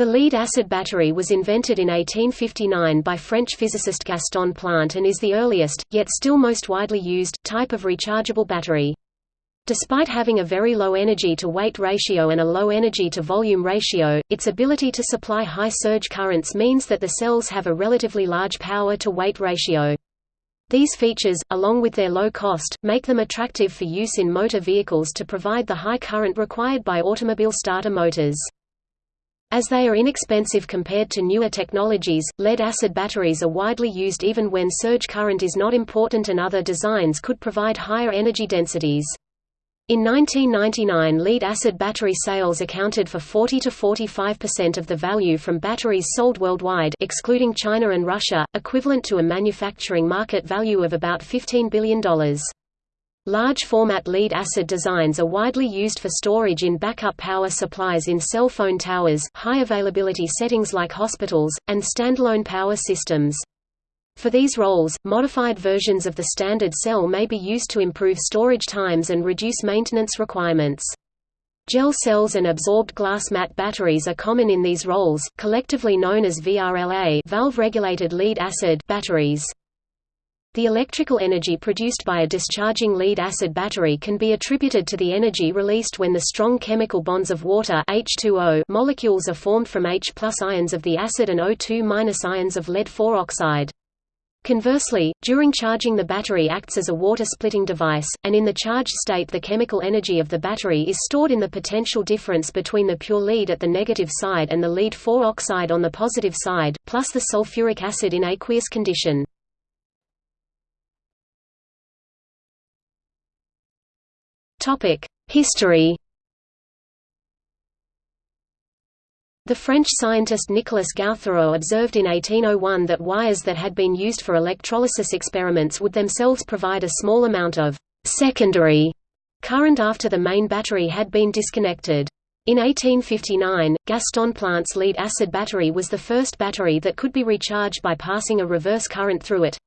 The lead-acid battery was invented in 1859 by French physicist Gaston Planté and is the earliest, yet still most widely used, type of rechargeable battery. Despite having a very low energy-to-weight ratio and a low energy-to-volume ratio, its ability to supply high surge currents means that the cells have a relatively large power-to-weight ratio. These features, along with their low cost, make them attractive for use in motor vehicles to provide the high current required by automobile starter motors. As they are inexpensive compared to newer technologies, lead-acid batteries are widely used even when surge current is not important and other designs could provide higher energy densities. In 1999 lead-acid battery sales accounted for 40 to 45% of the value from batteries sold worldwide excluding China and Russia, equivalent to a manufacturing market value of about $15 billion. Large-format lead-acid designs are widely used for storage in backup power supplies in cell phone towers, high-availability settings like hospitals, and standalone power systems. For these roles, modified versions of the standard cell may be used to improve storage times and reduce maintenance requirements. Gel cells and absorbed glass mat batteries are common in these roles, collectively known as VRLA valve-regulated lead-acid batteries. The electrical energy produced by a discharging lead-acid battery can be attributed to the energy released when the strong chemical bonds of water H2O molecules are formed from H ions of the acid and O2 ions of lead-4 oxide. Conversely, during charging the battery acts as a water-splitting device, and in the charged state the chemical energy of the battery is stored in the potential difference between the pure lead at the negative side and the lead-4 oxide on the positive side, plus the sulfuric acid in aqueous condition. History The French scientist Nicolas Gautherot observed in 1801 that wires that had been used for electrolysis experiments would themselves provide a small amount of «secondary» current after the main battery had been disconnected. In 1859, Gaston Planté's lead-acid battery was the first battery that could be recharged by passing a reverse current through it.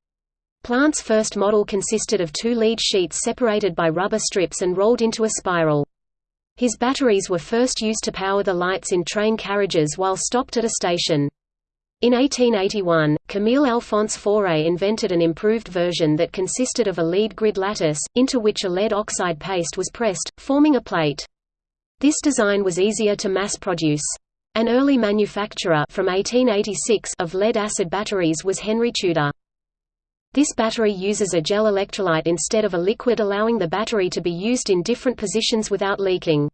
Planté's first model consisted of two lead sheets separated by rubber strips and rolled into a spiral. His batteries were first used to power the lights in train carriages while stopped at a station. In 1881, Camille Alphonse Faure invented an improved version that consisted of a lead grid lattice, into which a lead oxide paste was pressed, forming a plate. This design was easier to mass produce. An early manufacturer from 1886 of lead-acid batteries was Henry Tudor. This battery uses a gel electrolyte instead of a liquid allowing the battery to be used in different positions without leaking.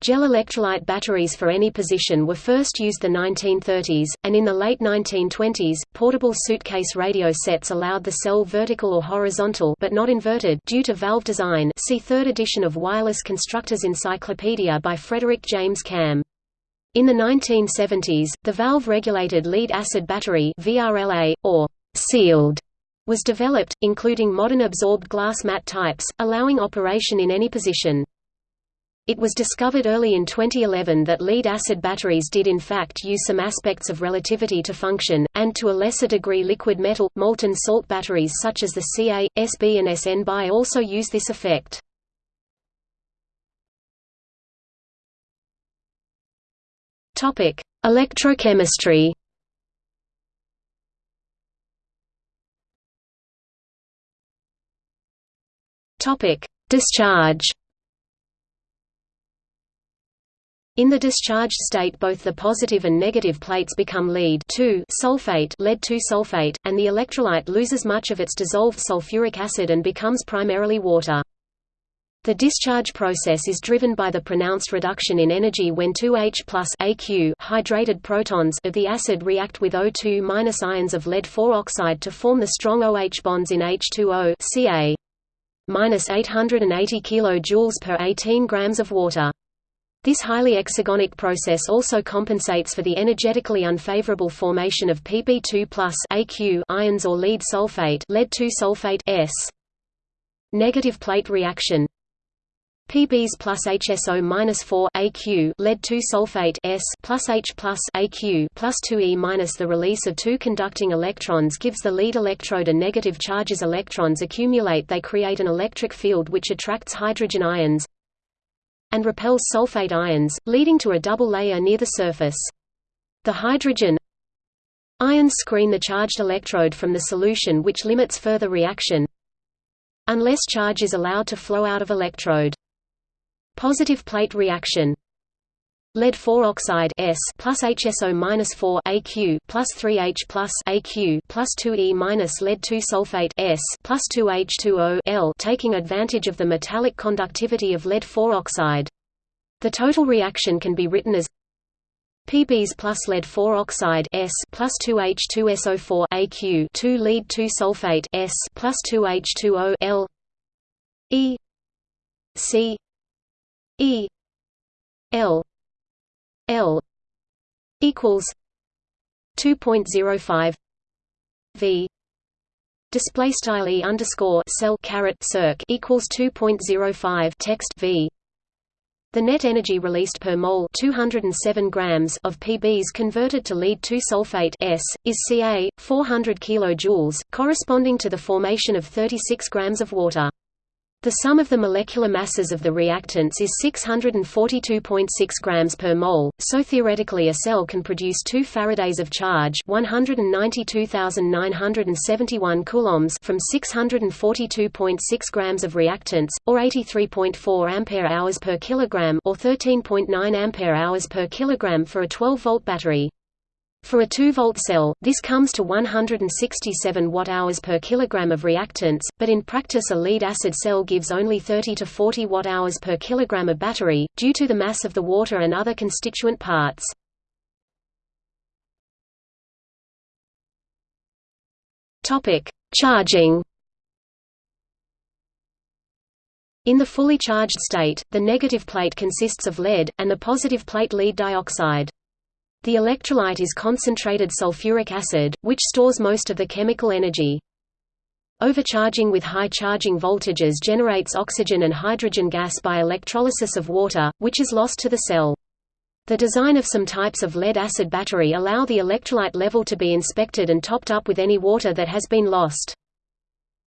Gel electrolyte batteries for any position were first used the 1930s, and in the late 1920s, portable suitcase radio sets allowed the cell vertical or horizontal but not inverted due to valve design see third edition of Wireless Constructors Encyclopedia by Frederick James Camm. In the 1970s, the valve-regulated lead-acid battery VRLA, or sealed was developed, including modern absorbed glass mat types, allowing operation in any position. It was discovered early in 2011 that lead-acid batteries did in fact use some aspects of relativity to function, and to a lesser degree liquid metal, molten salt batteries such as the Ca, Sb and Sn Bi also use this effect. Electrochemistry Topic: Discharge. In the discharged state both the positive and negative plates become lead sulfate lead sulfate, and the electrolyte loses much of its dissolved sulfuric acid and becomes primarily water. The discharge process is driven by the pronounced reduction in energy when 2H plus AQ hydrated protons of the acid react with O2 ions of lead-4 oxide to form the strong OH bonds in H2O Ca minus 880 kJ per 18 grams of water. This highly exergonic process also compensates for the energetically unfavorable formation of Pb2 AQ ions or lead sulfate lead sulfate S. Negative plate reaction Pbs plus HSO minus 4 AQ lead 2 sulfate S plus H plus AQ plus 2E minus the release of two conducting electrons gives the lead electrode a negative charge as electrons accumulate they create an electric field which attracts hydrogen ions and repels sulfate ions, leading to a double layer near the surface. The hydrogen ions screen the charged electrode from the solution which limits further reaction unless charge is allowed to flow out of electrode. Positive plate reaction Lead 4 oxide S plus HSO minus 4 AQ plus 3H plus AQ plus 2E minus lead 2 sulfate S plus 2H2O L taking advantage of the metallic conductivity of lead 4 oxide. The total reaction can be written as PBs plus lead 4 oxide S plus 2H2SO4 AQ 2 lead 2 sulfate S plus 2H2O L E C E L L equals 2.05 V display style e underscore cell caret circ equals 2.05 text V the net energy released per mole 207 grams of PBs converted to lead 2 sulfate S is Ca 400 kilojoules corresponding to the formation of 36 grams of water. The sum of the molecular masses of the reactants is 642.6 grams per mole, so theoretically a cell can produce 2 faradays of charge 192,971 coulombs from 642.6 grams of reactants, or 83.4 ampere-hours per kilogram or 13.9 ampere-hours per kilogram for a 12-volt battery. For a 2-volt cell, this comes to 167 watt-hours per kilogram of reactants, but in practice a lead-acid cell gives only 30 to 40 watt-hours per kilogram of battery, due to the mass of the water and other constituent parts. Charging In the fully charged state, the negative plate consists of lead, and the positive plate lead dioxide. The electrolyte is concentrated sulfuric acid, which stores most of the chemical energy. Overcharging with high charging voltages generates oxygen and hydrogen gas by electrolysis of water, which is lost to the cell. The design of some types of lead-acid battery allow the electrolyte level to be inspected and topped up with any water that has been lost.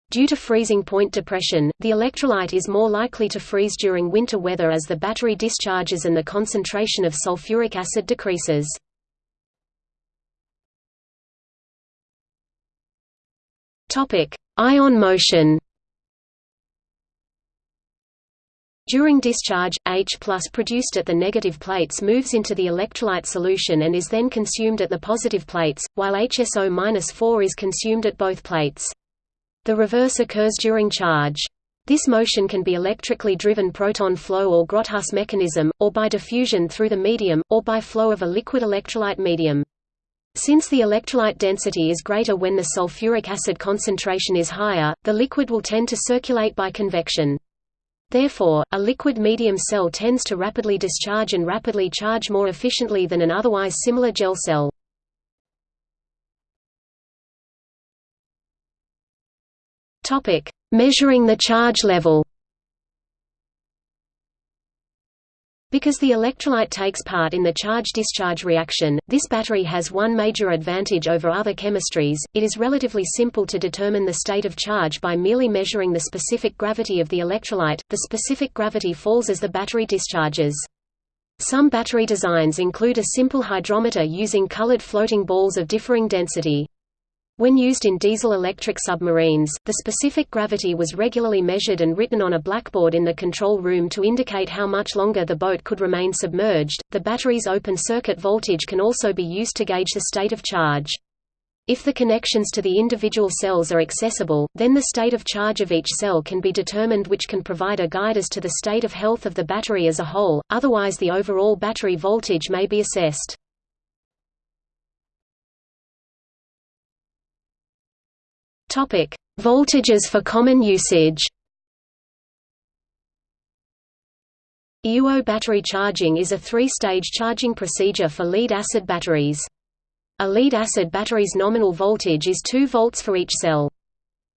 Due to freezing point depression, the electrolyte is more likely to freeze during winter weather as the battery discharges and the concentration of sulfuric acid decreases. Topic: Ion motion. During discharge, H produced at the negative plates moves into the electrolyte solution and is then consumed at the positive plates, while HSO-4 is consumed at both plates. The reverse occurs during charge. This motion can be electrically driven proton flow or Grotthuss mechanism, or by diffusion through the medium, or by flow of a liquid electrolyte medium. Since the electrolyte density is greater when the sulfuric acid concentration is higher, the liquid will tend to circulate by convection. Therefore, a liquid medium cell tends to rapidly discharge and rapidly charge more efficiently than an otherwise similar gel cell. Measuring the charge level Because the electrolyte takes part in the charge-discharge reaction, this battery has one major advantage over other chemistries, it is relatively simple to determine the state of charge by merely measuring the specific gravity of the electrolyte, the specific gravity falls as the battery discharges. Some battery designs include a simple hydrometer using colored floating balls of differing density. When used in diesel-electric submarines, the specific gravity was regularly measured and written on a blackboard in the control room to indicate how much longer the boat could remain submerged. The battery's open circuit voltage can also be used to gauge the state of charge. If the connections to the individual cells are accessible, then the state of charge of each cell can be determined which can provide a guide as to the state of health of the battery as a whole, otherwise the overall battery voltage may be assessed. Topic: Voltages for common usage. EUO battery charging is a three-stage charging procedure for lead-acid batteries. A lead-acid battery's nominal voltage is 2 volts for each cell.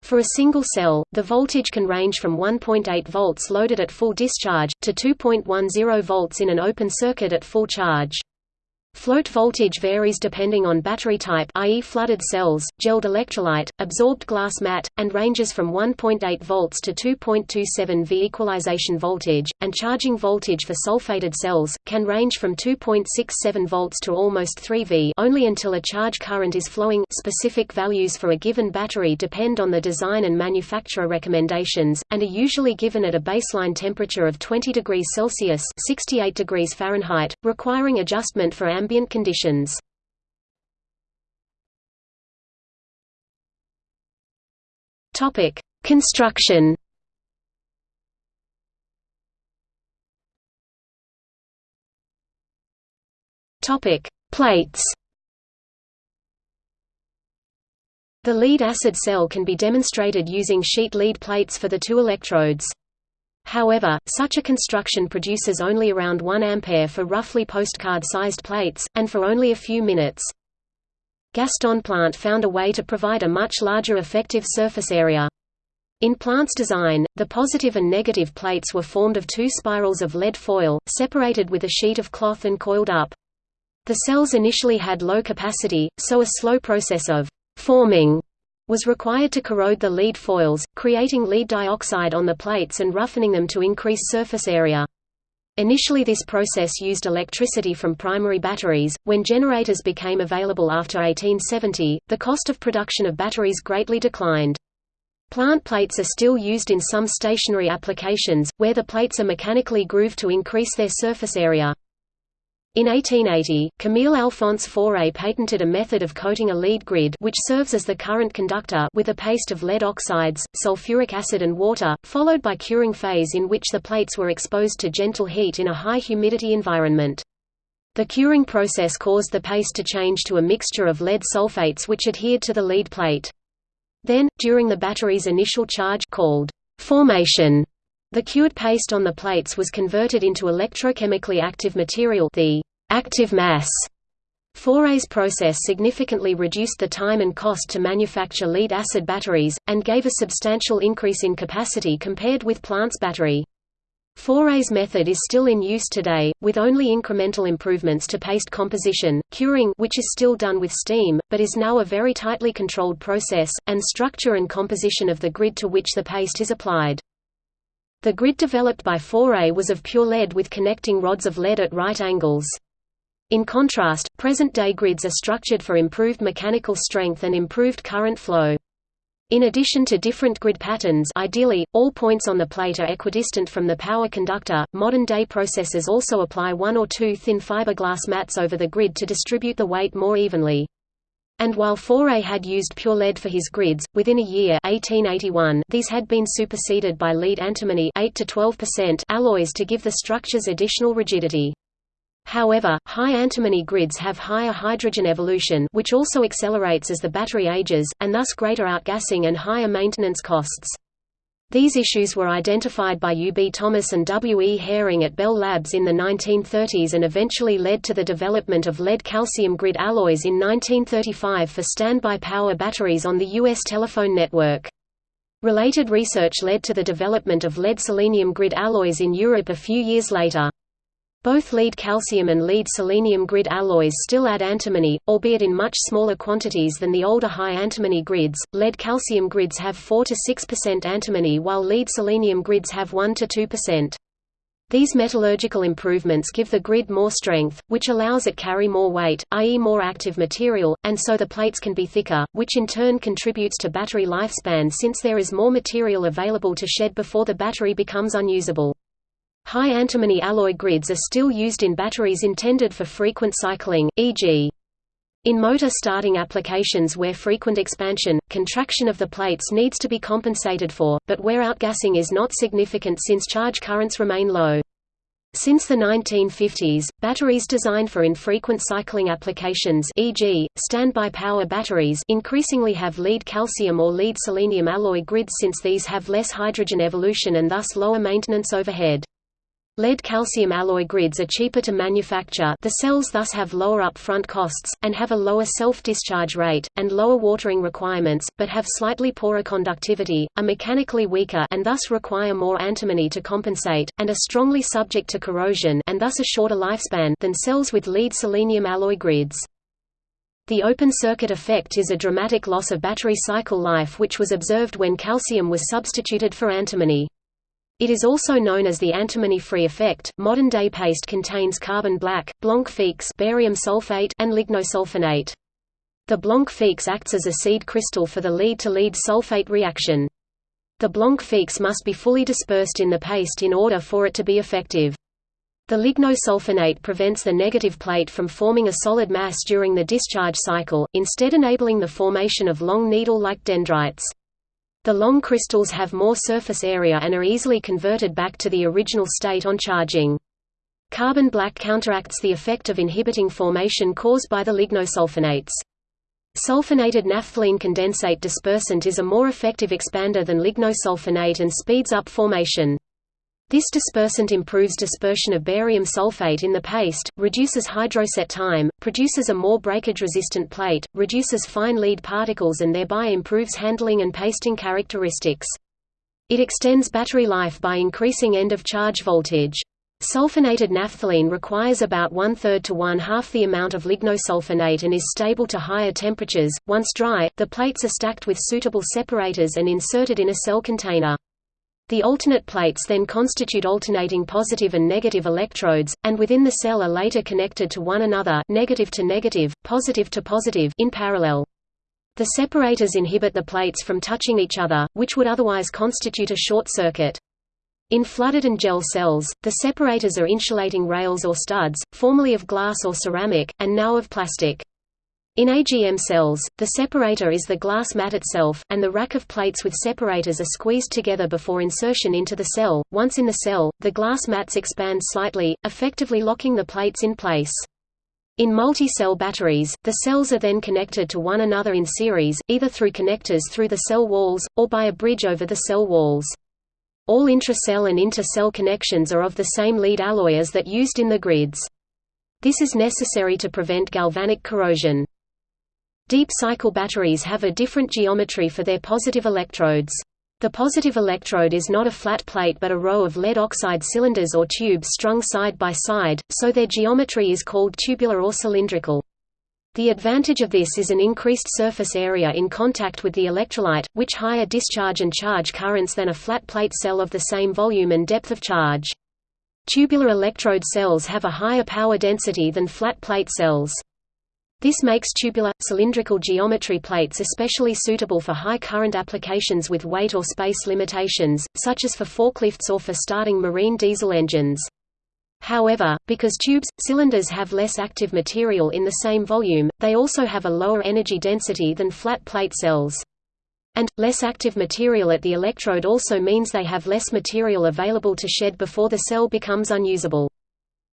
For a single cell, the voltage can range from 1.8 volts loaded at full discharge, to 2.10 volts in an open circuit at full charge. Float voltage varies depending on battery type i.e. flooded cells, gelled electrolyte, absorbed glass mat, and ranges from 1.8 volts to 2.27 V. Equalization voltage, and charging voltage for sulfated cells, can range from 2.67 volts to almost 3 V only until a charge current is flowing specific values for a given battery depend on the design and manufacturer recommendations, and are usually given at a baseline temperature of 20 degrees Celsius 68 degrees Fahrenheit, requiring adjustment for ambient conditions. Topic: Construction. Topic: Plates. The lead acid cell can be demonstrated using sheet lead plates for the two electrodes. However, such a construction produces only around 1 ampere for roughly postcard-sized plates, and for only a few minutes. Gaston Planté found a way to provide a much larger effective surface area. In Planté's design, the positive and negative plates were formed of two spirals of lead foil, separated with a sheet of cloth and coiled up. The cells initially had low capacity, so a slow process of forming was required to corrode the lead foils, creating lead dioxide on the plates and roughening them to increase surface area. Initially this process used electricity from primary batteries. When generators became available after 1870, the cost of production of batteries greatly declined. Planté plates are still used in some stationary applications, where the plates are mechanically grooved to increase their surface area. In 1880, Camille Alphonse Faure patented a method of coating a lead grid which serves as the current conductor with a paste of lead oxides, sulfuric acid and water, followed by curing phase in which the plates were exposed to gentle heat in a high humidity environment. The curing process caused the paste to change to a mixture of lead sulfates which adhered to the lead plate. Then, during the battery's initial charge called formation, the cured paste on the plates was converted into electrochemically active material the active mass. Faure's process significantly reduced the time and cost to manufacture lead-acid batteries, and gave a substantial increase in capacity compared with Planté's battery. Faure's method is still in use today, with only incremental improvements to paste composition, curing which is still done with steam, but is now a very tightly controlled process, and structure and composition of the grid to which the paste is applied. The grid developed by Faure was of pure lead with connecting rods of lead at right angles. In contrast, present-day grids are structured for improved mechanical strength and improved current flow. In addition to different grid patterns ideally, all points on the plate are equidistant from the power conductor, modern-day processors also apply one or two thin fiberglass mats over the grid to distribute the weight more evenly. And while Faure had used pure lead for his grids, within a year 1881, these had been superseded by lead antimony 8 to 12% alloys to give the structures additional rigidity. However, high antimony grids have higher hydrogen evolution which also accelerates as the battery ages, and thus greater outgassing and higher maintenance costs. These issues were identified by U. B. Thomas and W. E. Haring at Bell Labs in the 1930s and eventually led to the development of lead-calcium grid alloys in 1935 for standby power batteries on the U.S. telephone network. Related research led to the development of lead-selenium grid alloys in Europe a few years later. Both lead calcium and lead selenium grid alloys still add antimony, albeit in much smaller quantities than the older high antimony grids. Lead calcium grids have 4 to 6% antimony while lead selenium grids have 1 to 2%. These metallurgical improvements give the grid more strength, which allows it carry more weight, i.e. more active material, and so the plates can be thicker, which in turn contributes to battery lifespan since there is more material available to shed before the battery becomes unusable. High antimony alloy grids are still used in batteries intended for frequent cycling, e.g. In motor starting applications where frequent expansion, contraction of the plates needs to be compensated for, but where outgassing is not significant since charge currents remain low. Since the 1950s, batteries designed for infrequent cycling applications e.g., standby power batteries increasingly have lead calcium or lead selenium alloy grids since these have less hydrogen evolution and thus lower maintenance overhead. Lead-calcium alloy grids are cheaper to manufacture the cells thus have lower upfront costs, and have a lower self-discharge rate, and lower watering requirements, but have slightly poorer conductivity, are mechanically weaker and thus require more antimony to compensate, and are strongly subject to corrosion and thus a shorter lifespan than cells with lead-selenium alloy grids. The open-circuit effect is a dramatic loss of battery cycle life which was observed when calcium was substituted for antimony. It is also known as the antimony-free effect. Modern-day paste contains carbon black, blanc-fixe, barium sulfate, and lignosulfonate. The blanc-fixe acts as a seed crystal for the lead-to-lead -lead sulfate reaction. The blanc-fixe must be fully dispersed in the paste in order for it to be effective. The lignosulfonate prevents the negative plate from forming a solid mass during the discharge cycle, instead enabling the formation of long needle-like dendrites. The long crystals have more surface area and are easily converted back to the original state on charging. Carbon black counteracts the effect of inhibiting formation caused by the lignosulfonates. Sulfonated naphthalene condensate dispersant is a more effective expander than lignosulfonate and speeds up formation. This dispersant improves dispersion of barium sulfate in the paste, reduces hydroset time, produces a more breakage-resistant plate, reduces fine lead particles and thereby improves handling and pasting characteristics. It extends battery life by increasing end-of-charge voltage. Sulfonated naphthalene requires about one-third to one-half the amount of lignosulfonate and is stable to higher temperatures. Once dry, the plates are stacked with suitable separators and inserted in a cell container. The alternate plates then constitute alternating positive and negative electrodes, and within the cell are later connected to one another negative to negative, positive to positive in parallel. The separators inhibit the plates from touching each other, which would otherwise constitute a short circuit. In flooded and gel cells, the separators are insulating rails or studs, formerly of glass or ceramic, and now of plastic. In AGM cells, the separator is the glass mat itself, and the rack of plates with separators are squeezed together before insertion into the cell. Once in the cell, the glass mats expand slightly, effectively locking the plates in place. In multi-cell batteries, the cells are then connected to one another in series, either through connectors through the cell walls, or by a bridge over the cell walls. All intra-cell and inter-cell connections are of the same lead alloy as that used in the grids. This is necessary to prevent galvanic corrosion. Deep cycle batteries have a different geometry for their positive electrodes. The positive electrode is not a flat plate but a row of lead oxide cylinders or tubes strung side by side, so their geometry is called tubular or cylindrical. The advantage of this is an increased surface area in contact with the electrolyte, which higher discharge and charge currents than a flat plate cell of the same volume and depth of charge. Tubular electrode cells have a higher power density than flat plate cells. This makes tubular, cylindrical geometry plates especially suitable for high current applications with weight or space limitations, such as for forklifts or for starting marine diesel engines. However, because tubes, cylinders have less active material in the same volume, they also have a lower energy density than flat plate cells. And, less active material at the electrode also means they have less material available to shed before the cell becomes unusable.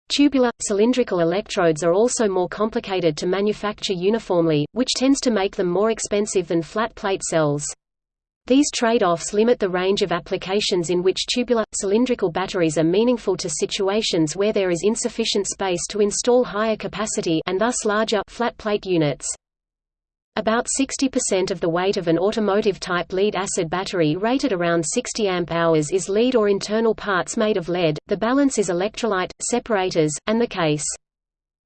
Tubular, cylindrical electrodes are also more complicated to manufacture uniformly, which tends to make them more expensive than flat plate cells. These trade-offs limit the range of applications in which tubular, cylindrical batteries are meaningful to situations where there is insufficient space to install higher capacity and thus larger flat plate units. About 60% of the weight of an automotive-type lead-acid battery rated around 60 amp-hours is lead or internal parts made of lead, the balance is electrolyte, separators, and the case.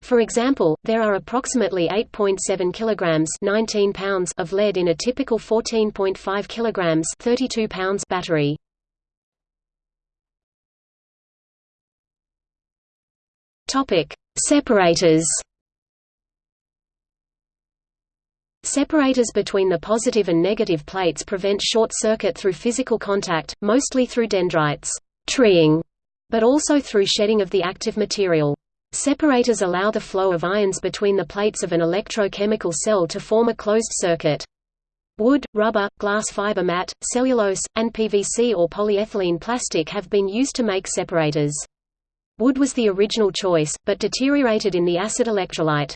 For example, there are approximately 8.7 kilograms 19 pounds of lead in a typical 14.5 kilograms 32 pounds battery. Topic: Separators Separators between the positive and negative plates prevent short circuit through physical contact, mostly through dendrites treeing, but also through shedding of the active material. Separators allow the flow of ions between the plates of an electrochemical cell to form a closed circuit. Wood, rubber, glass fiber mat, cellulose, and PVC or polyethylene plastic have been used to make separators. Wood was the original choice, but deteriorated in the acid electrolyte.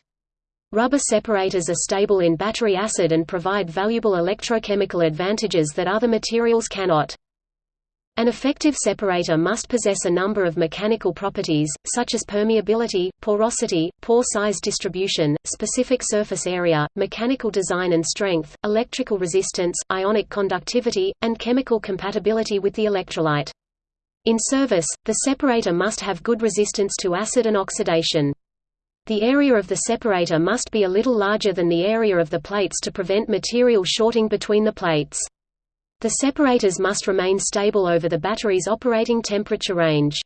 Rubber separators are stable in battery acid and provide valuable electrochemical advantages that other materials cannot. An effective separator must possess a number of mechanical properties, such as permeability, porosity, pore size distribution, specific surface area, mechanical design and strength, electrical resistance, ionic conductivity, and chemical compatibility with the electrolyte. In service, the separator must have good resistance to acid and oxidation. The area of the separator must be a little larger than the area of the plates to prevent material shorting between the plates. The separators must remain stable over the battery's operating temperature range.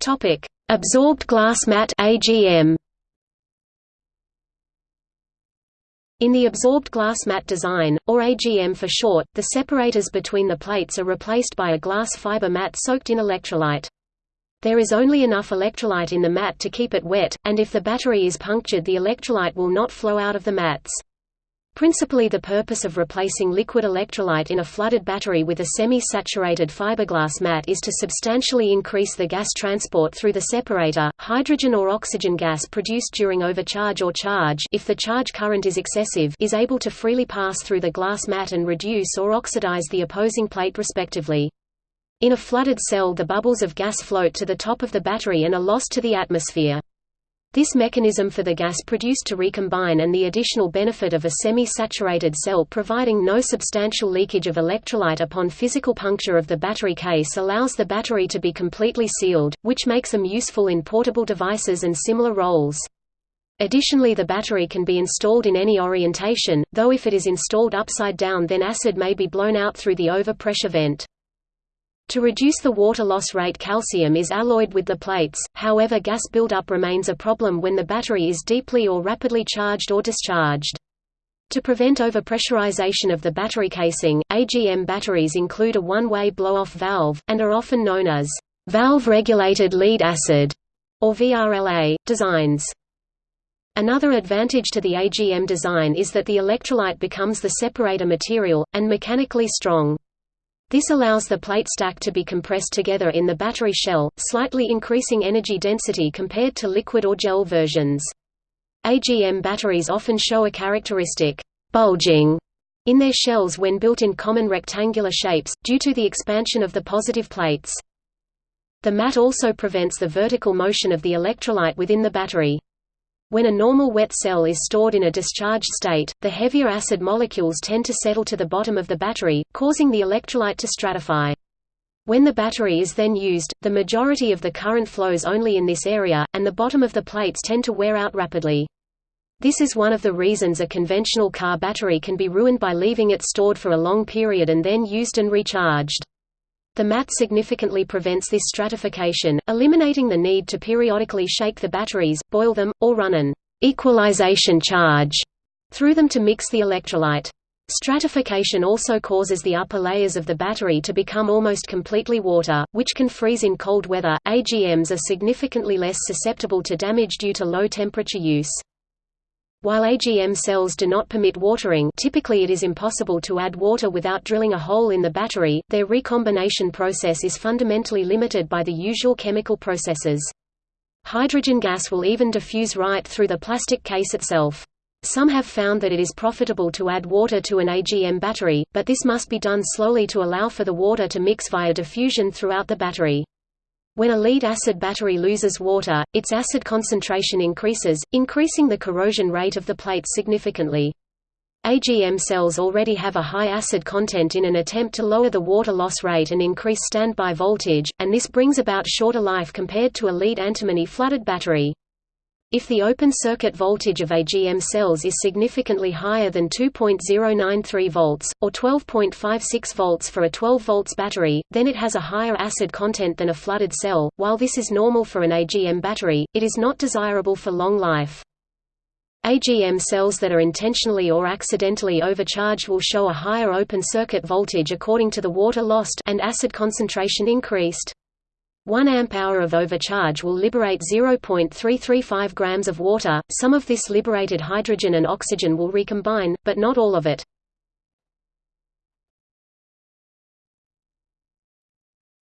Topic: Absorbed glass mat (AGM). In the absorbed glass mat design, or AGM for short, the separators between the plates are replaced by a glass fiber mat soaked in electrolyte. There is only enough electrolyte in the mat to keep it wet, and if the battery is punctured the electrolyte will not flow out of the mats. Principally the purpose of replacing liquid electrolyte in a flooded battery with a semi-saturated fiberglass mat is to substantially increase the gas transport through the separator. Hydrogen or oxygen gas produced during overcharge or charge if the charge current is excessive is able to freely pass through the glass mat and reduce or oxidize the opposing plate respectively. In a flooded cell the bubbles of gas float to the top of the battery and are lost to the atmosphere. This mechanism for the gas produced to recombine and the additional benefit of a semi-saturated cell providing no substantial leakage of electrolyte upon physical puncture of the battery case allows the battery to be completely sealed, which makes them useful in portable devices and similar roles. Additionally the battery can be installed in any orientation, though if it is installed upside down then acid may be blown out through the overpressure vent. To reduce the water loss rate calcium is alloyed with the plates, however gas buildup remains a problem when the battery is deeply or rapidly charged or discharged. To prevent overpressurization of the battery casing, AGM batteries include a one-way blow-off valve, and are often known as valve-regulated lead acid, or VRLA, designs. Another advantage to the AGM design is that the electrolyte becomes the separator material, and mechanically strong. This allows the plate stack to be compressed together in the battery shell, slightly increasing energy density compared to liquid or gel versions. AGM batteries often show a characteristic bulging in their shells when built in common rectangular shapes, due to the expansion of the positive plates. The mat also prevents the vertical motion of the electrolyte within the battery. When a normal wet cell is stored in a discharged state, the heavier acid molecules tend to settle to the bottom of the battery, causing the electrolyte to stratify. When the battery is then used, the majority of the current flows only in this area, and the bottom of the plates tend to wear out rapidly. This is one of the reasons a conventional car battery can be ruined by leaving it stored for a long period and then used and recharged. The mat significantly prevents this stratification, eliminating the need to periodically shake the batteries, boil them, or run an equalization charge through them to mix the electrolyte. Stratification also causes the upper layers of the battery to become almost completely water, which can freeze in cold weather. AGMs are significantly less susceptible to damage due to low temperature use. While AGM cells do not permit watering typically it is impossible to add water without drilling a hole in the battery, their recombination process is fundamentally limited by the usual chemical processes. Hydrogen gas will even diffuse right through the plastic case itself. Some have found that it is profitable to add water to an AGM battery, but this must be done slowly to allow for the water to mix via diffusion throughout the battery. When a lead-acid battery loses water, its acid concentration increases, increasing the corrosion rate of the plates significantly. AGM cells already have a high acid content in an attempt to lower the water loss rate and increase standby voltage, and this brings about shorter life compared to a lead antimony flooded battery. If the open circuit voltage of AGM cells is significantly higher than 2.093 volts, or 12.56 volts for a 12 volts battery, then it has a higher acid content than a flooded cell. While this is normal for an AGM battery, it is not desirable for long life. AGM cells that are intentionally or accidentally overcharged will show a higher open circuit voltage according to the water lost and acid concentration increased. 1 amp-hour of overcharge will liberate 0.335 grams of water. Some of this liberated hydrogen and oxygen will recombine, but not all of it.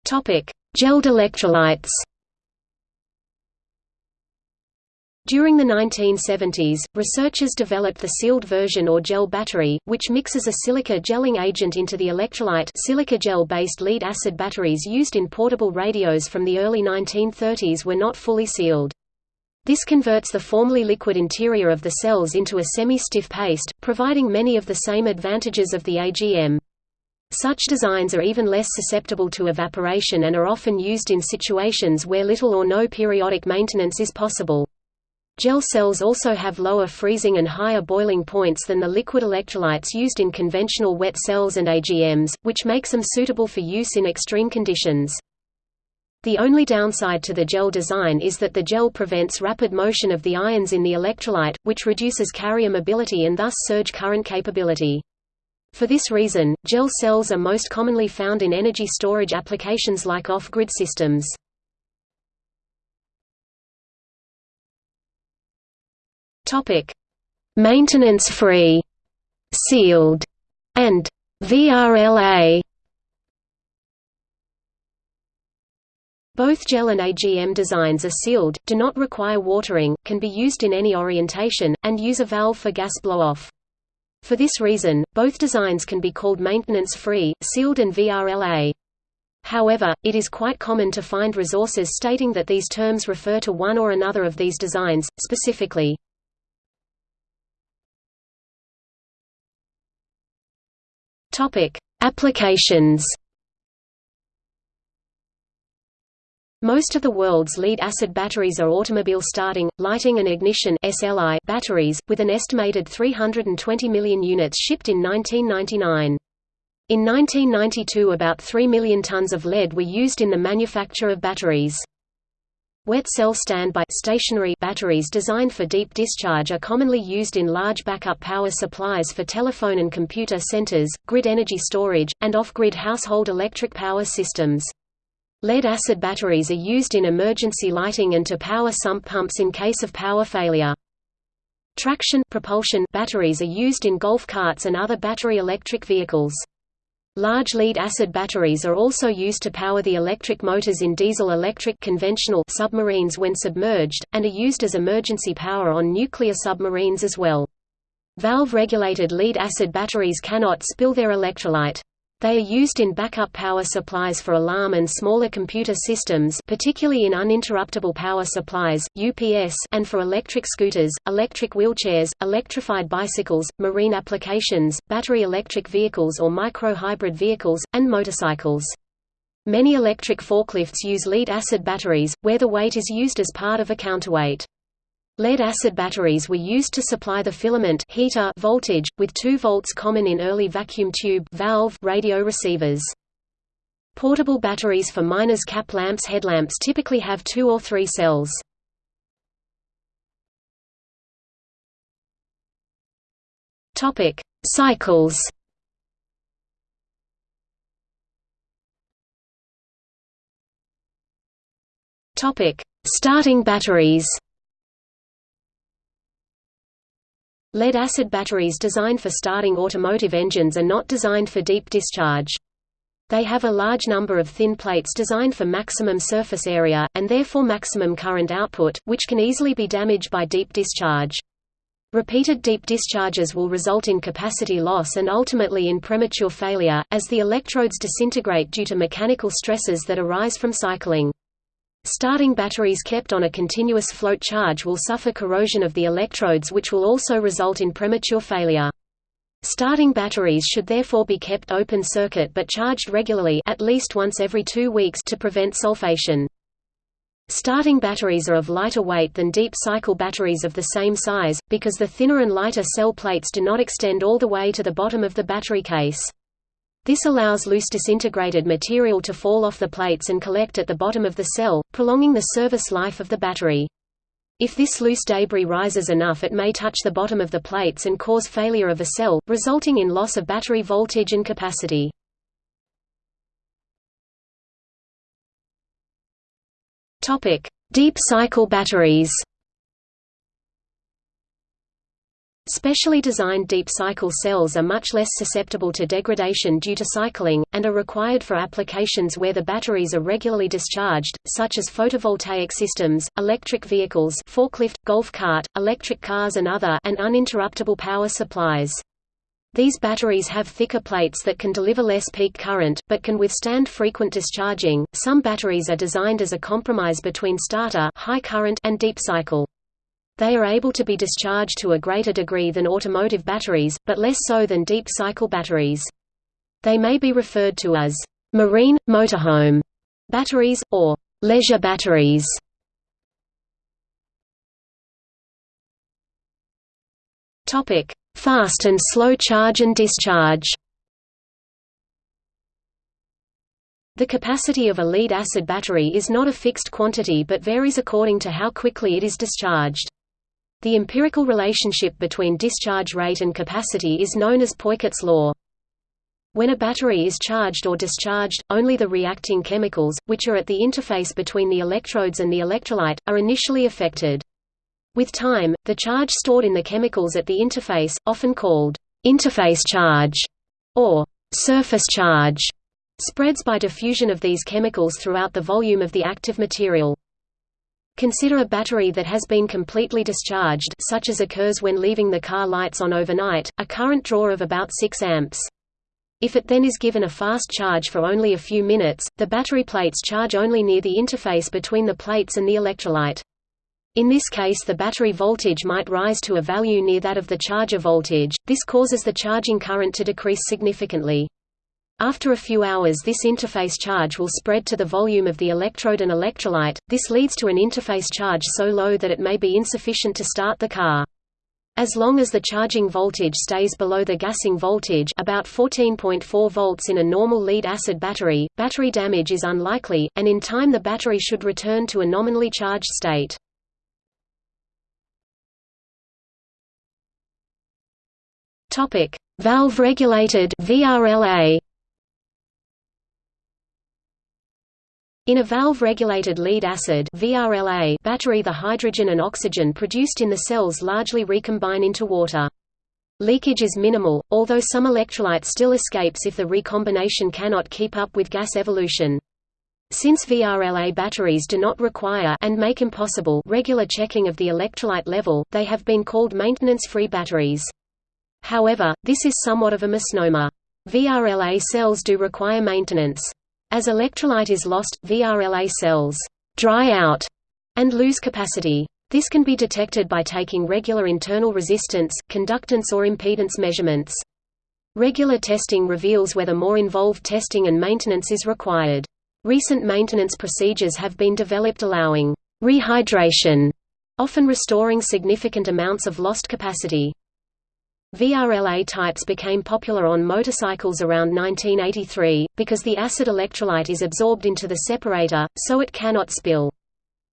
Gelled electrolytes. During the 1970s, researchers developed the sealed version or gel battery, which mixes a silica gelling agent into the electrolyte silica gel-based lead-acid batteries used in portable radios from the early 1930s were not fully sealed. This converts the formerly liquid interior of the cells into a semi-stiff paste, providing many of the same advantages of the AGM. Such designs are even less susceptible to evaporation and are often used in situations where little or no periodic maintenance is possible. Gel cells also have lower freezing and higher boiling points than the liquid electrolytes used in conventional wet cells and AGMs, which makes them suitable for use in extreme conditions. The only downside to the gel design is that the gel prevents rapid motion of the ions in the electrolyte, which reduces carrier mobility and thus surge current capability. For this reason, gel cells are most commonly found in energy storage applications like off-grid systems. Topic: Maintenance-free, sealed, and VRLA. Both gel and AGM designs are sealed, do not require watering, can be used in any orientation, and use a valve for gas blow-off. For this reason, both designs can be called maintenance-free, sealed and VRLA. However, it is quite common to find resources stating that these terms refer to one or another of these designs, specifically, Topic: Applications. Most of the world's lead-acid batteries are automobile starting, lighting and ignition (SLI) batteries, with an estimated 320 million units shipped in 1999. In 1992 about 3 million tons of lead were used in the manufacture of batteries. Wet cell standby stationary batteries designed for deep discharge are commonly used in large backup power supplies for telephone and computer centers, grid energy storage, and off-grid household electric power systems. Lead-acid batteries are used in emergency lighting and to power sump pumps in case of power failure. Traction propulsion batteries are used in golf carts and other battery electric vehicles. Large lead-acid batteries are also used to power the electric motors in diesel-electric conventional submarines when submerged, and are used as emergency power on nuclear submarines as well. Valve-regulated lead-acid batteries cannot spill their electrolyte. They are used in backup power supplies for alarm and smaller computer systems particularly in uninterruptible power supplies, UPS and for electric scooters, electric wheelchairs, electrified bicycles, marine applications, battery electric vehicles or micro-hybrid vehicles, and motorcycles. Many electric forklifts use lead-acid batteries, where the weight is used as part of a counterweight. Lead-acid batteries were used to supply the filament heater voltage, with 2 volts common in early vacuum tube valve radio receivers. Portable batteries for miners' cap lamps headlamps typically have two or three cells. Topic: Cycles. Topic: Starting batteries. Lead-acid batteries designed for starting automotive engines are not designed for deep discharge. They have a large number of thin plates designed for maximum surface area, and therefore maximum current output, which can easily be damaged by deep discharge. Repeated deep discharges will result in capacity loss and ultimately in premature failure, as the electrodes disintegrate due to mechanical stresses that arise from cycling. Starting batteries kept on a continuous float charge will suffer corrosion of the electrodes which will also result in premature failure. Starting batteries should therefore be kept open circuit but charged regularly at least once every two weeks to prevent sulfation. Starting batteries are of lighter weight than deep cycle batteries of the same size, because the thinner and lighter cell plates do not extend all the way to the bottom of the battery case. This allows loose disintegrated material to fall off the plates and collect at the bottom of the cell, prolonging the service life of the battery. If this loose debris rises enough it may touch the bottom of the plates and cause failure of a cell, resulting in loss of battery voltage and capacity. Deep cycle batteries Specially designed deep cycle cells are much less susceptible to degradation due to cycling, and are required for applications where the batteries are regularly discharged, such as photovoltaic systems, electric vehicles forklift, golf cart, electric cars and other and uninterruptible power supplies. These batteries have thicker plates that can deliver less peak current, but can withstand frequent discharging. Some batteries are designed as a compromise between starter high current and deep cycle. They are able to be discharged to a greater degree than automotive batteries, but less so than deep cycle batteries. They may be referred to as marine, motorhome batteries, or leisure batteries. Fast and slow charge and discharge The capacity of a lead-acid battery is not a fixed quantity but varies according to how quickly it is discharged. The empirical relationship between discharge rate and capacity is known as Peukert's law. When a battery is charged or discharged, only the reacting chemicals, which are at the interface between the electrodes and the electrolyte, are initially affected. With time, the charge stored in the chemicals at the interface, often called interface charge or surface charge, spreads by diffusion of these chemicals throughout the volume of the active material. Consider a battery that has been completely discharged such as occurs when leaving the car lights on overnight, a current draw of about 6 amps. If it then is given a fast charge for only a few minutes, the battery plates charge only near the interface between the plates and the electrolyte. In this case the battery voltage might rise to a value near that of the charger voltage, this causes the charging current to decrease significantly. After a few hours this interface charge will spread to the volume of the electrode and electrolyte, this leads to an interface charge so low that it may be insufficient to start the car. As long as the charging voltage stays below the gassing voltage about 14.4 volts in a normal lead-acid battery, battery damage is unlikely, and in time the battery should return to a nominally charged state. Valve-regulated VRLA In a valve-regulated lead-acid VRLA battery the hydrogen and oxygen produced in the cells largely recombine into water. Leakage is minimal, although some electrolyte still escapes if the recombination cannot keep up with gas evolution. Since VRLA batteries do not require and make impossible regular checking of the electrolyte level, they have been called maintenance-free batteries. However, this is somewhat of a misnomer. VRLA cells do require maintenance. As electrolyte is lost, VRLA cells dry out and lose capacity. This can be detected by taking regular internal resistance, conductance or impedance measurements. Regular testing reveals whether more involved testing and maintenance is required. Recent maintenance procedures have been developed allowing rehydration, often restoring significant amounts of lost capacity. VRLA types became popular on motorcycles around 1983, because the acid electrolyte is absorbed into the separator, so it cannot spill.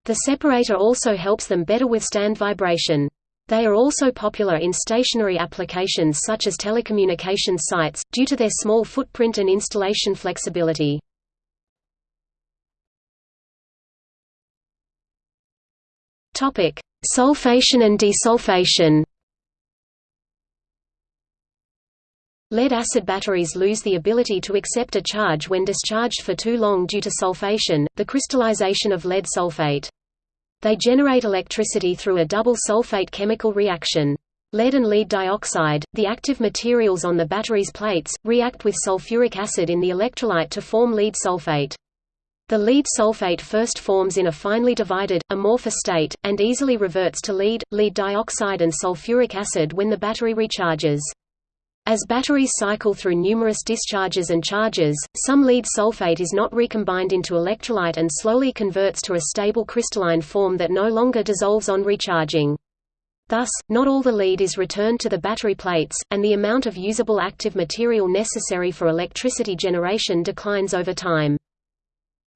The separator also helps them better withstand vibration. They are also popular in stationary applications such as telecommunications sites, due to their small footprint and installation flexibility. Sulfation and desulfation Lead-acid batteries lose the ability to accept a charge when discharged for too long due to sulfation, the crystallization of lead sulfate. They generate electricity through a double sulfate chemical reaction. Lead and lead dioxide, the active materials on the battery's plates, react with sulfuric acid in the electrolyte to form lead sulfate. The lead sulfate first forms in a finely divided, amorphous state, and easily reverts to lead, lead dioxide and sulfuric acid when the battery recharges. As batteries cycle through numerous discharges and charges, some lead sulfate is not recombined into electrolyte and slowly converts to a stable crystalline form that no longer dissolves on recharging. Thus, not all the lead is returned to the battery plates, and the amount of usable active material necessary for electricity generation declines over time.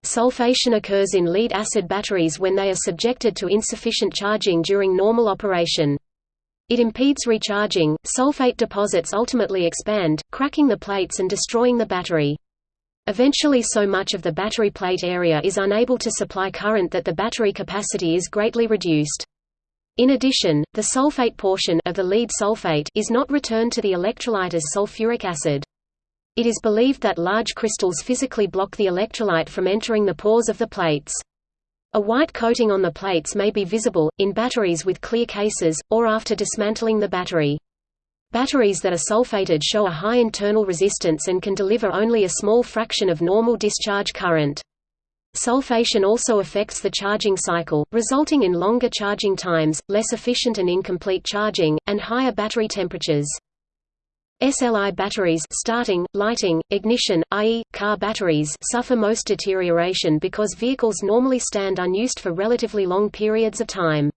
Sulfation occurs in lead-acid batteries when they are subjected to insufficient charging during normal operation. It impedes recharging. Sulfate deposits ultimately expand, cracking the plates and destroying the battery. Eventually so much of the battery plate area is unable to supply current that the battery capacity is greatly reduced. In addition, the sulfate portion of the lead sulfate is not returned to the electrolyte as sulfuric acid. It is believed that large crystals physically block the electrolyte from entering the pores of the plates. A white coating on the plates may be visible, in batteries with clear cases, or after dismantling the battery. Batteries that are sulfated show a high internal resistance and can deliver only a small fraction of normal discharge current. Sulfation also affects the charging cycle, resulting in longer charging times, less efficient and incomplete charging, and higher battery temperatures. SLI batteries starting, lighting, ignition, i.e., car batteries suffer most deterioration because vehicles normally stand unused for relatively long periods of time.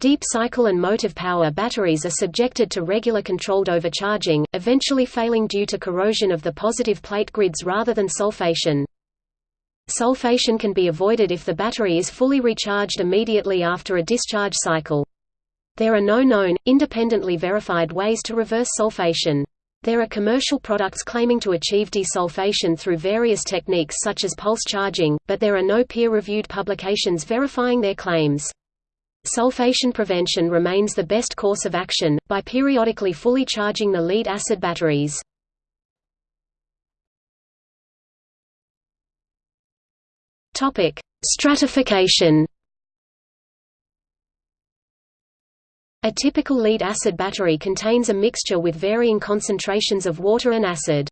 Deep cycle and motive power batteries are subjected to regular controlled overcharging, eventually failing due to corrosion of the positive plate grids rather than sulfation. Sulfation can be avoided if the battery is fully recharged immediately after a discharge cycle. There are no known, independently verified ways to reverse sulfation. There are commercial products claiming to achieve desulfation through various techniques such as pulse charging, but there are no peer-reviewed publications verifying their claims. Sulfation prevention remains the best course of action, by periodically fully charging the lead-acid batteries. Stratification A typical lead-acid battery contains a mixture with varying concentrations of water and acid.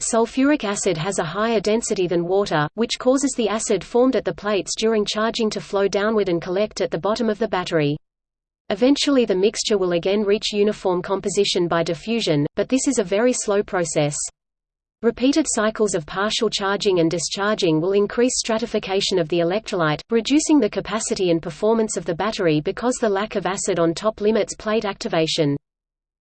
Sulfuric acid has a higher density than water, which causes the acid formed at the plates during charging to flow downward and collect at the bottom of the battery. Eventually the mixture will again reach uniform composition by diffusion, but this is a very slow process. Repeated cycles of partial charging and discharging will increase stratification of the electrolyte, reducing the capacity and performance of the battery because the lack of acid on top limits plate activation.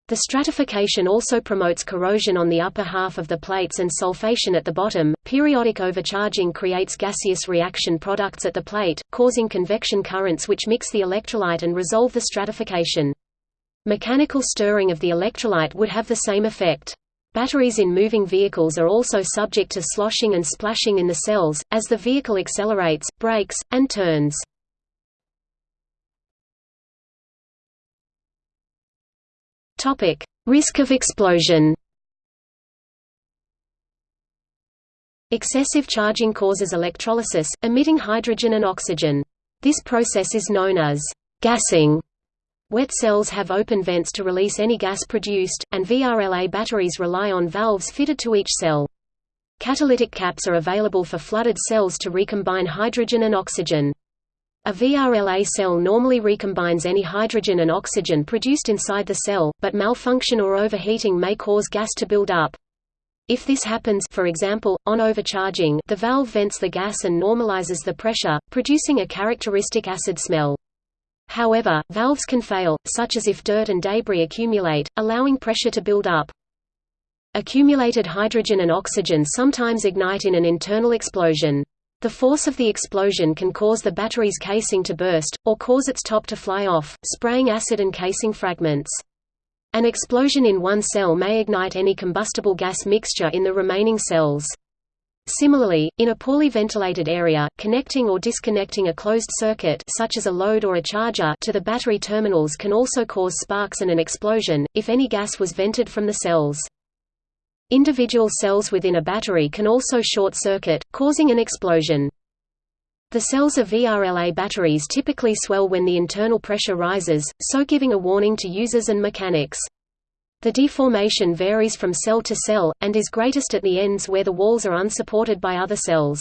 The stratification also promotes corrosion on the upper half of the plates and sulfation at the bottom. Periodic overcharging creates gaseous reaction products at the plate, causing convection currents which mix the electrolyte and resolve the stratification. Mechanical stirring of the electrolyte would have the same effect. Batteries in moving vehicles are also subject to sloshing and splashing in the cells, as the vehicle accelerates, brakes, and turns. Risk of explosion Excessive charging causes electrolysis, emitting hydrogen and oxygen. This process is known as gassing. Wet cells have open vents to release any gas produced, and VRLA batteries rely on valves fitted to each cell. Catalytic caps are available for flooded cells to recombine hydrogen and oxygen. A VRLA cell normally recombines any hydrogen and oxygen produced inside the cell, but malfunction or overheating may cause gas to build up. If this happens for example, on overcharging the valve vents the gas and normalizes the pressure, producing a characteristic acid smell. However, valves can fail, such as if dirt and debris accumulate, allowing pressure to build up. Accumulated hydrogen and oxygen sometimes ignite in an internal explosion. The force of the explosion can cause the battery's casing to burst, or cause its top to fly off, spraying acid and casing fragments. An explosion in one cell may ignite any combustible gas mixture in the remaining cells. Similarly, in a poorly ventilated area, connecting or disconnecting a closed circuit such as a load or a charger to the battery terminals can also cause sparks and an explosion, if any gas was vented from the cells. Individual cells within a battery can also short-circuit, causing an explosion. The cells of VRLA batteries typically swell when the internal pressure rises, so giving a warning to users and mechanics. The deformation varies from cell to cell, and is greatest at the ends where the walls are unsupported by other cells.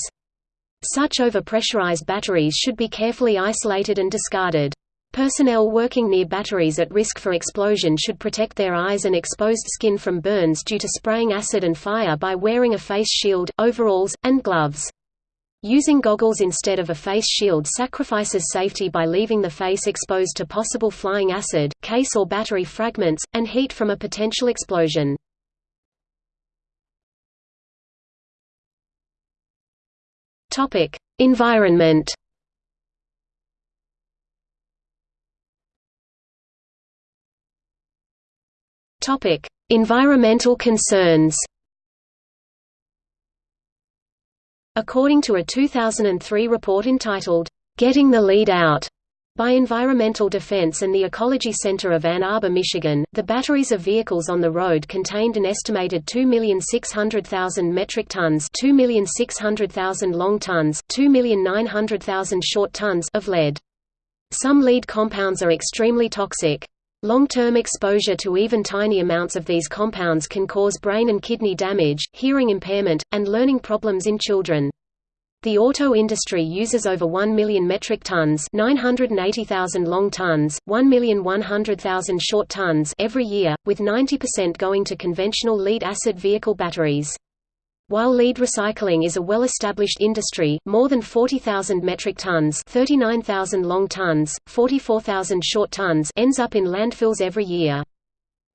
Such overpressurized batteries should be carefully isolated and discarded. Personnel working near batteries at risk for explosion should protect their eyes and exposed skin from burns due to spraying acid and fire by wearing a face shield, overalls, and gloves. Using goggles instead of a face shield sacrifices safety by leaving the face exposed to possible flying acid, case or battery fragments, and heat from a potential explosion. Environment Environmental concerns According to a 2003 report entitled, "'Getting the Lead Out' By Environmental Defense and the Ecology Center of Ann Arbor, Michigan, the batteries of vehicles on the road contained an estimated 2,600,000 metric tons 2,600,000 long tons 2,900,000 short tons of lead. Some lead compounds are extremely toxic. Long-term exposure to even tiny amounts of these compounds can cause brain and kidney damage, hearing impairment, and learning problems in children. The auto industry uses over 1 million metric tons 980,000 long tons, 1,100,000 short tons every year, with 90% going to conventional lead-acid vehicle batteries. While lead recycling is a well-established industry, more than 40,000 metric tons 39,000 long tons, 44,000 short tons ends up in landfills every year.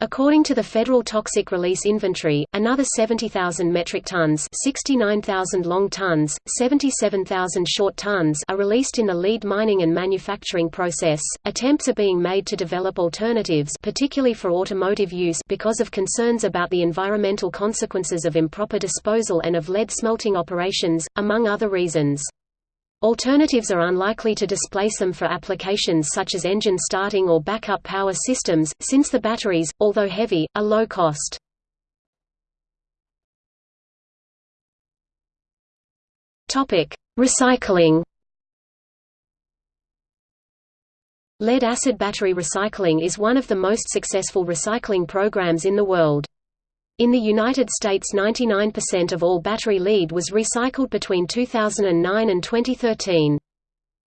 According to the Federal Toxic Release Inventory, another 70,000 metric tons 69,000 long tons, 77,000 short tons are released in the lead mining and manufacturing process. Attempts are being made to develop alternatives particularly for automotive use because of concerns about the environmental consequences of improper disposal and of lead smelting operations, among other reasons. Alternatives are unlikely to displace them for applications such as engine starting or backup power systems, since the batteries, although heavy, are low cost. Recycling Lead-acid battery recycling is one of the most successful recycling programs in the world. In the United States 99% of all battery lead was recycled between 2009 and 2013.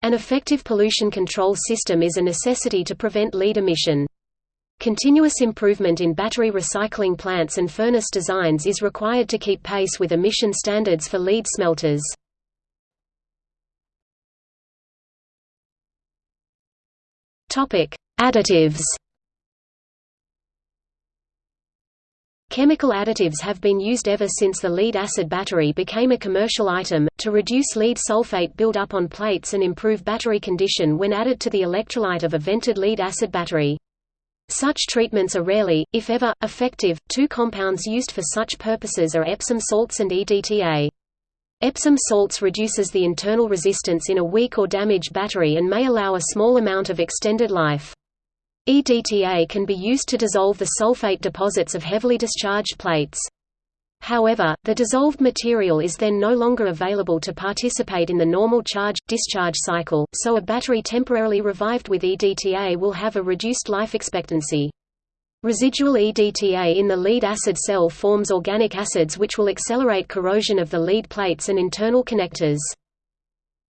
An effective pollution control system is a necessity to prevent lead emission. Continuous improvement in battery recycling plants and furnace designs is required to keep pace with emission standards for lead smelters. Additives Chemical additives have been used ever since the lead-acid battery became a commercial item, to reduce lead sulfate build-up on plates and improve battery condition when added to the electrolyte of a vented lead-acid battery. Such treatments are rarely, if ever, effective. Two compounds used for such purposes are Epsom salts and EDTA. Epsom salts reduces the internal resistance in a weak or damaged battery and may allow a small amount of extended life. EDTA can be used to dissolve the sulfate deposits of heavily discharged plates. However, the dissolved material is then no longer available to participate in the normal charge-discharge cycle, so a battery temporarily revived with EDTA will have a reduced life expectancy. Residual EDTA in the lead acid cell forms organic acids which will accelerate corrosion of the lead plates and internal connectors.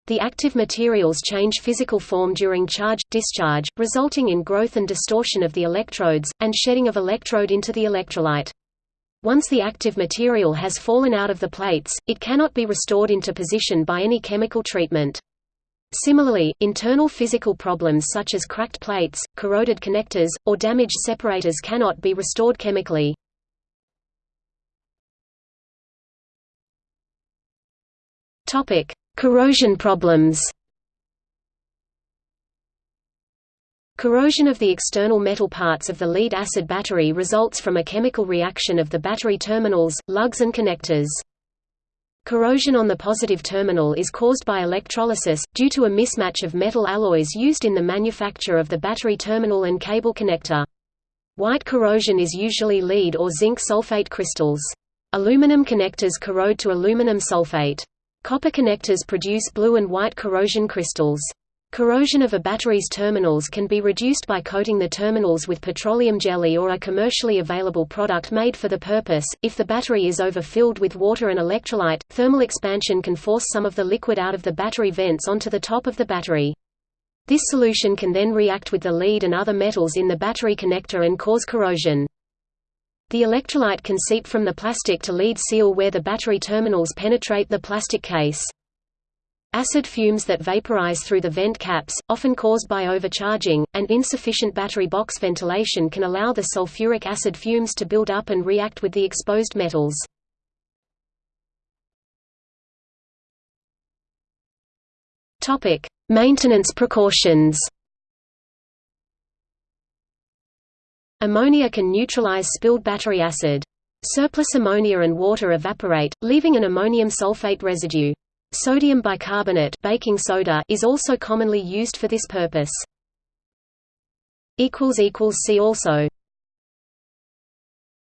The active materials change physical form during charge-discharge, resulting in growth and distortion of the electrodes, and shedding of electrode into the electrolyte. Once the active material has fallen out of the plates, it cannot be restored into position by any chemical treatment. Similarly, internal physical problems such as cracked plates, corroded connectors, or damaged separators cannot be restored chemically. Topic: Corrosion problems Corrosion of the external metal parts of the lead-acid battery results from a chemical reaction of the battery terminals, lugs and connectors. Corrosion on the positive terminal is caused by electrolysis, due to a mismatch of metal alloys used in the manufacture of the battery terminal and cable connector. White corrosion is usually lead or zinc sulfate crystals. Aluminum connectors corrode to aluminum sulfate. Copper connectors produce blue and white corrosion crystals. Corrosion of a battery's terminals can be reduced by coating the terminals with petroleum jelly or a commercially available product made for the purpose. If the battery is overfilled with water and electrolyte, thermal expansion can force some of the liquid out of the battery vents onto the top of the battery. This solution can then react with the lead and other metals in the battery connector and cause corrosion. The electrolyte can seep from the plastic to lead seal where the battery terminals penetrate the plastic case. Acid fumes that vaporize through the vent caps, often caused by overcharging, and insufficient battery box ventilation can allow the sulfuric acid fumes to build up and react with the exposed metals. Maintenance precautions Ammonia can neutralize spilled battery acid. Surplus ammonia and water evaporate, leaving an ammonium sulfate residue. Sodium bicarbonate baking soda is also commonly used for this purpose. See also